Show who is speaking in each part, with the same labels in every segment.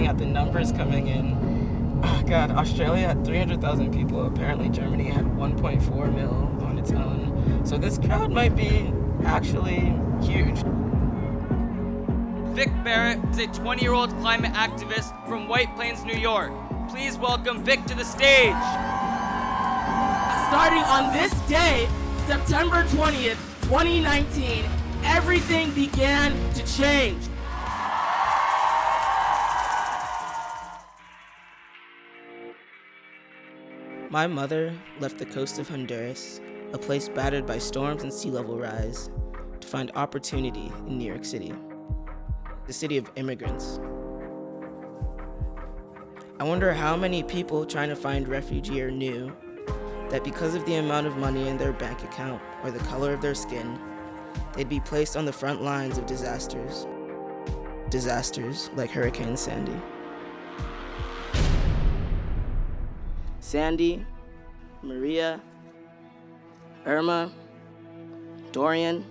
Speaker 1: looking at the numbers coming in, oh God, Australia had 300,000 people. Apparently Germany had 1.4 mil on its own. So this crowd might be actually huge.
Speaker 2: Vic Barrett is a 20-year-old climate activist from White Plains, New York. Please welcome Vic to the stage.
Speaker 3: Starting on this day, September 20th, 2019, everything began to change.
Speaker 1: My mother left the coast of Honduras, a place battered by storms and sea level rise, to find opportunity in New York City, the city of immigrants. I wonder how many people trying to find refuge here knew that because of the amount of money in their bank account or the color of their skin, they'd be placed on the front lines of disasters. Disasters like Hurricane Sandy. Sandy, Maria, Irma, Dorian.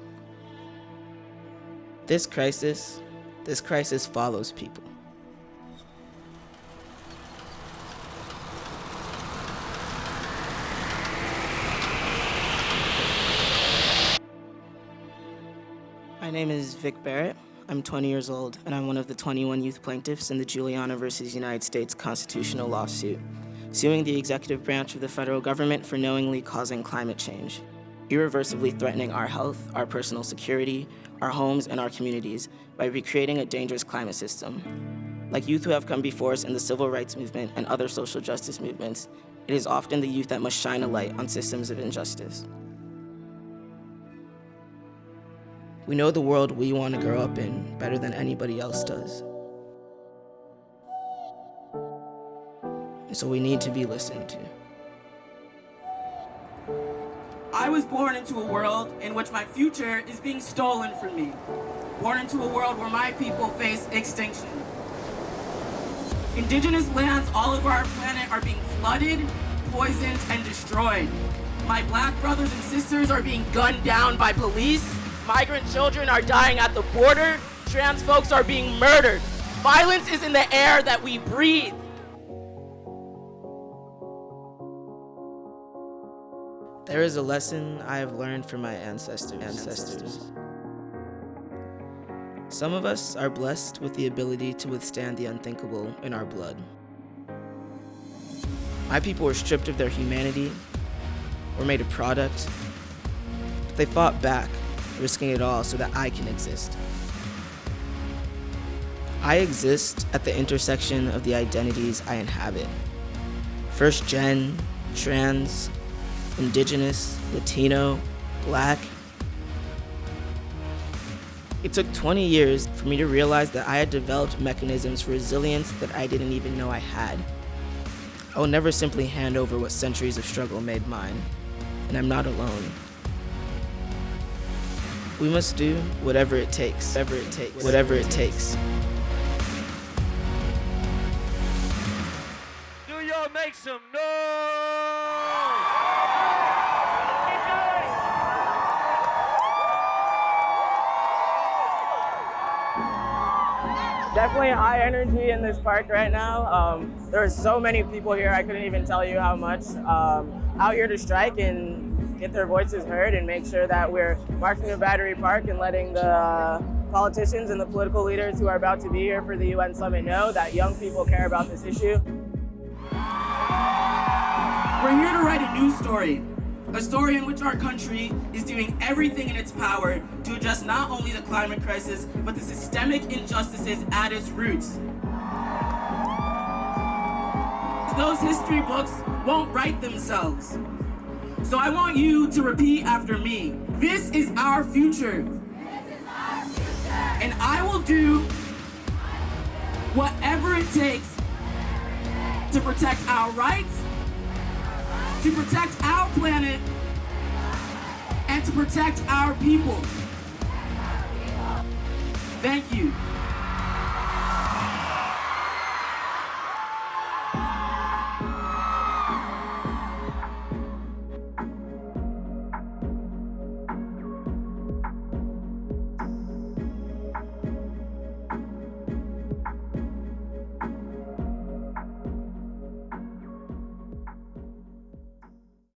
Speaker 1: This crisis, this crisis follows people. My name is Vic Barrett. I'm 20 years old, and I'm one of the 21 youth plaintiffs in the Juliana versus United States constitutional lawsuit, suing the executive branch of the federal government for knowingly causing climate change, irreversibly threatening our health, our personal security, our homes, and our communities by recreating a dangerous climate system. Like youth who have come before us in the civil rights movement and other social justice movements, it is often the youth that must shine a light on systems of injustice. We know the world we want to grow up in better than anybody else does. And so we need to be listened to.
Speaker 3: I was born into a world in which my future is being stolen from me. Born into a world where my people face extinction. Indigenous lands all over our planet are being flooded, poisoned, and destroyed. My black brothers and sisters are being gunned down by police, Migrant children are dying at the border. Trans folks are being murdered. Violence is in the air that we breathe.
Speaker 1: There is a lesson I have learned from my ancestors. ancestors. Some of us are blessed with the ability to withstand the unthinkable in our blood. My people were stripped of their humanity, were made a product, but they fought back risking it all so that I can exist. I exist at the intersection of the identities I inhabit. First gen, trans, indigenous, Latino, black. It took 20 years for me to realize that I had developed mechanisms for resilience that I didn't even know I had. I will never simply hand over what centuries of struggle made mine, and I'm not alone. We must do whatever it takes, whatever it takes, whatever it takes.
Speaker 4: Do y'all make some noise?
Speaker 3: Definitely high energy in this park right now. Um, there's so many people here, I couldn't even tell you how much. Um, out here to strike and get their voices heard and make sure that we're marching in Battery Park and letting the uh, politicians and the political leaders who are about to be here for the UN summit know that young people care about this issue. We're here to write a new story, a story in which our country is doing everything in its power to address not only the climate crisis, but the systemic injustices at its roots. Those history books won't write themselves. So I want you to repeat after me. This is our future.
Speaker 5: Our future.
Speaker 3: And I will do whatever it takes to protect our rights, to protect our planet, and to protect our people. Thank you.